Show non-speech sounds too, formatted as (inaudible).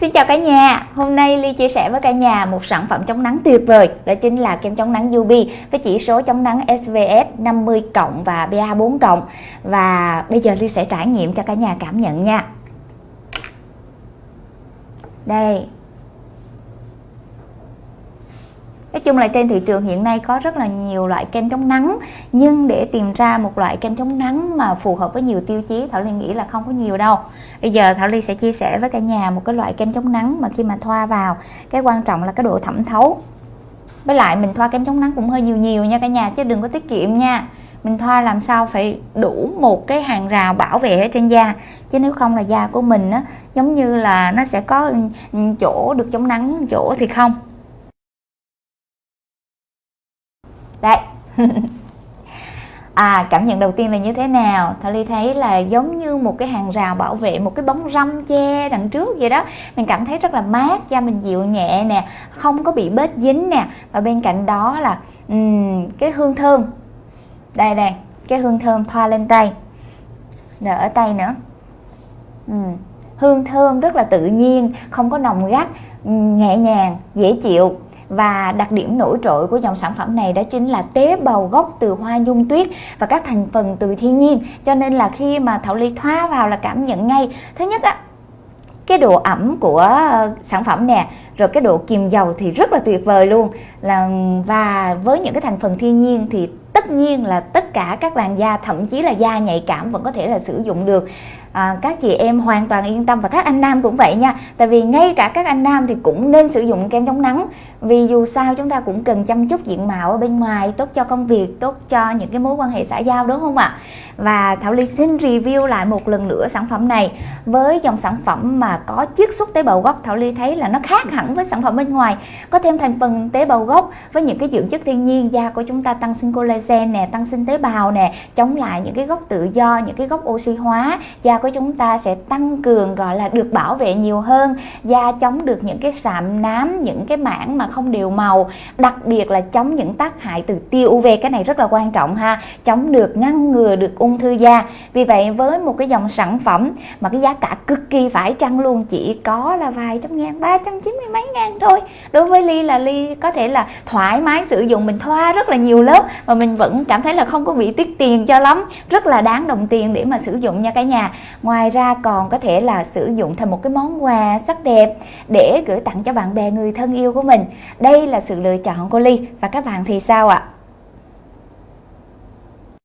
Xin chào cả nhà, hôm nay Ly chia sẻ với cả nhà một sản phẩm chống nắng tuyệt vời. Đó chính là kem chống nắng UV với chỉ số chống nắng SVS 50 cộng và PA 4 cộng. Và bây giờ Ly sẽ trải nghiệm cho cả nhà cảm nhận nha. Đây. Nói chung là trên thị trường hiện nay có rất là nhiều loại kem chống nắng, Nhưng để tìm ra một loại kem chống nắng mà phù hợp với nhiều tiêu chí, Thảo Ly nghĩ là không có nhiều đâu. Bây giờ Thảo Ly sẽ chia sẻ với cả nhà một cái loại kem chống nắng mà khi mà thoa vào, Cái quan trọng là cái độ thẩm thấu. Với lại mình thoa kem chống nắng cũng hơi nhiều nhiều nha cả nhà, chứ đừng có tiết kiệm nha. Mình thoa làm sao phải đủ một cái hàng rào bảo vệ ở trên da, chứ nếu không là da của mình á, giống như là nó sẽ có chỗ được chống nắng, chỗ thì không. Đây (laughs) À cảm nhận đầu tiên là như thế nào? Thảo Ly thấy là giống như một cái hàng rào bảo vệ Một cái bóng râm che đằng trước vậy đó. Mình cảm thấy rất là mát Da mình dịu nhẹ nè Không có bị bết dính nè. Và bên cạnh đó là um, cái hương thơm. Đây đây Cái hương thơm thoa lên tay. Rồi ở tay nữa. Um, Hương thơm rất là tự nhiên Không có nồng gắt Nhẹ nhàng, dễ chịu và đặc điểm nổi trội của dòng sản phẩm này đó chính là tế bào gốc từ hoa nhung tuyết và các thành phần từ thiên nhiên. Cho nên là khi mà Thảo Ly thoa vào là cảm nhận ngay. Thứ nhất á, cái độ ẩm của ờ, sản phẩm nè, rồi cái độ kiềm dầu thì rất là tuyệt vời luôn. Là, và với những cái thành phần thiên nhiên thì tất nhiên là tất cả các làn da thậm chí là da nhạy cảm vẫn có thể là sử dụng được. À, các chị em hoàn toàn yên tâm và các anh nam cũng vậy nha. Tại vì ngay cả các anh nam thì cũng nên sử dụng kem chống nắng. Vì dù sao chúng ta cũng cần chăm chút diện mạo ở bên ngoài tốt cho công việc tốt cho những cái mối quan hệ xã giao đúng không ạ? Và Thảo Ly xin review lại một lần nữa sản phẩm này. Với dòng sản phẩm mà có chiết xuất tế bào gốc Thảo Ly thấy là nó khác hẳn với sản phẩm bên ngoài. Có thêm thành phần tế bào gốc với những cái dưỡng chất thiên nhiên da của chúng ta tăng sinh collagen nè tăng sinh tế bào nè, chống lại những cái gốc tự do, những cái gốc oxy hóa. Da của chúng ta sẽ tăng cường, gọi là, được bảo vệ nhiều hơn. Da chống được những cái sạm nám, những cái mảng mà không đều màu. Đặc biệt là chống những tác hại từ tia UV, cái này rất là quan trọng ha. Chống được, ngăn ngừa được ung thư da. Vì vậy, với một cái dòng sản phẩm mà cái giá cả cực kỳ phải chăng luôn, chỉ có là vài trăm ngàn, ba trăm chín mươi mấy ngàn thôi. Đối với ly là ly có thể là thoải mái sử dụng, mình thoa rất là nhiều lớp, mà mình vẫn cảm thấy là không có bị tiết tiền cho lắm. Rất là đáng đồng tiền để mà sử dụng nha cả nhà. Ngoài ra còn có thể là sử dụng thành một cái món quà sắc đẹp để gửi tặng cho bạn bè người thân yêu của mình. Đây là sự lựa chọn của ly. Và các bạn thì sao ạ? à?